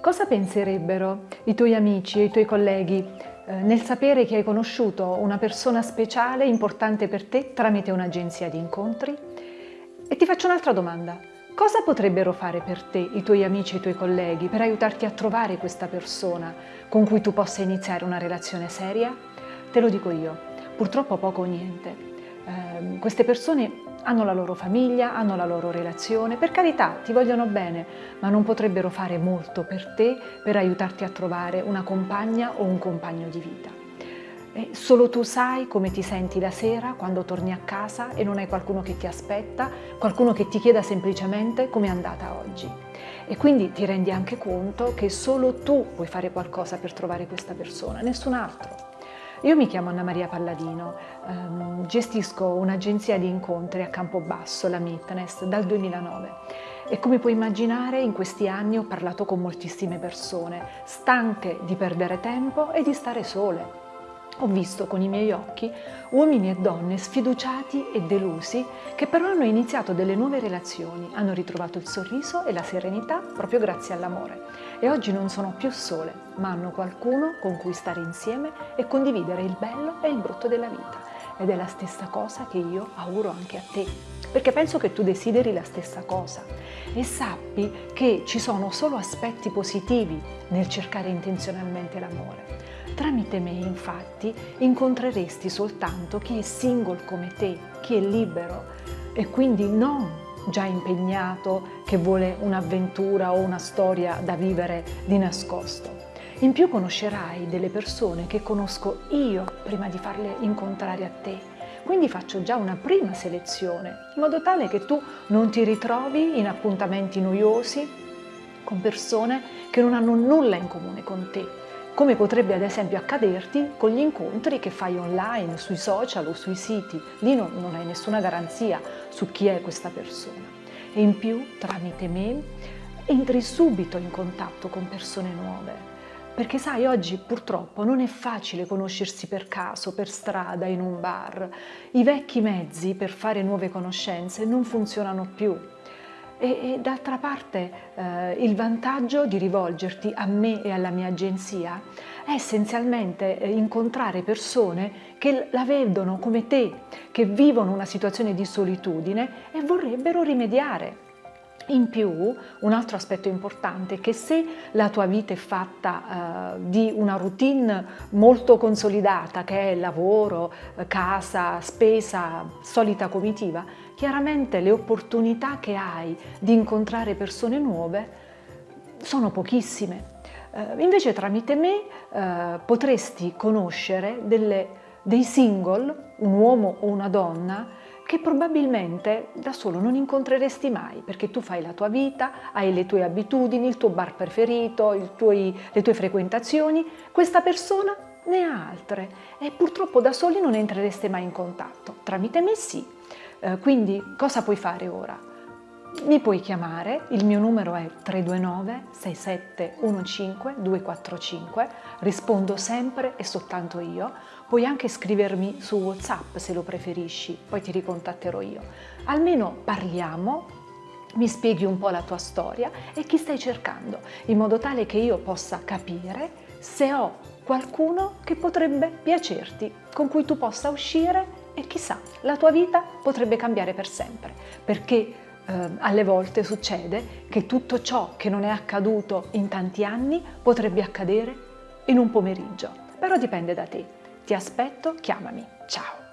Cosa penserebbero i tuoi amici e i tuoi colleghi eh, nel sapere che hai conosciuto una persona speciale, importante per te, tramite un'agenzia di incontri? E ti faccio un'altra domanda. Cosa potrebbero fare per te i tuoi amici e i tuoi colleghi per aiutarti a trovare questa persona con cui tu possa iniziare una relazione seria? Te lo dico io, purtroppo poco o niente. Eh, queste persone hanno la loro famiglia, hanno la loro relazione, per carità ti vogliono bene, ma non potrebbero fare molto per te per aiutarti a trovare una compagna o un compagno di vita. Solo tu sai come ti senti la sera quando torni a casa e non hai qualcuno che ti aspetta, qualcuno che ti chieda semplicemente come è andata oggi. E quindi ti rendi anche conto che solo tu puoi fare qualcosa per trovare questa persona, nessun altro. Io mi chiamo Anna Maria Palladino, ehm, gestisco un'agenzia di incontri a Campobasso, la Mitness, dal 2009 e come puoi immaginare in questi anni ho parlato con moltissime persone, stanche di perdere tempo e di stare sole. Ho visto con i miei occhi uomini e donne sfiduciati e delusi che però hanno iniziato delle nuove relazioni, hanno ritrovato il sorriso e la serenità proprio grazie all'amore e oggi non sono più sole, ma hanno qualcuno con cui stare insieme e condividere il bello e il brutto della vita. Ed è la stessa cosa che io auguro anche a te, perché penso che tu desideri la stessa cosa e sappi che ci sono solo aspetti positivi nel cercare intenzionalmente l'amore. Tramite me, infatti, incontreresti soltanto chi è single come te, chi è libero e quindi non già impegnato che vuole un'avventura o una storia da vivere di nascosto. In più conoscerai delle persone che conosco io prima di farle incontrare a te. Quindi faccio già una prima selezione, in modo tale che tu non ti ritrovi in appuntamenti noiosi con persone che non hanno nulla in comune con te, come potrebbe ad esempio accaderti con gli incontri che fai online, sui social o sui siti. Lì non, non hai nessuna garanzia su chi è questa persona. E in più, tramite me, entri subito in contatto con persone nuove. Perché sai, oggi purtroppo non è facile conoscersi per caso, per strada, in un bar. I vecchi mezzi per fare nuove conoscenze non funzionano più e, e d'altra parte eh, il vantaggio di rivolgerti a me e alla mia agenzia è essenzialmente eh, incontrare persone che la vedono come te, che vivono una situazione di solitudine e vorrebbero rimediare. In più, un altro aspetto importante è che se la tua vita è fatta eh, di una routine molto consolidata, che è lavoro, eh, casa, spesa, solita comitiva, chiaramente le opportunità che hai di incontrare persone nuove sono pochissime. Eh, invece tramite me eh, potresti conoscere delle, dei single, un uomo o una donna, che probabilmente da solo non incontreresti mai perché tu fai la tua vita, hai le tue abitudini, il tuo bar preferito, tuoi, le tue frequentazioni, questa persona ne ha altre e purtroppo da soli non entrereste mai in contatto. Tramite me sì. Eh, quindi cosa puoi fare ora? Mi puoi chiamare, il mio numero è 329 6715 245, rispondo sempre e soltanto io. Puoi anche scrivermi su WhatsApp se lo preferisci, poi ti ricontatterò io. Almeno parliamo, mi spieghi un po' la tua storia e chi stai cercando, in modo tale che io possa capire se ho qualcuno che potrebbe piacerti, con cui tu possa uscire e chissà, la tua vita potrebbe cambiare per sempre, perché eh, alle volte succede che tutto ciò che non è accaduto in tanti anni potrebbe accadere in un pomeriggio. Però dipende da te. Ti aspetto, chiamami. Ciao!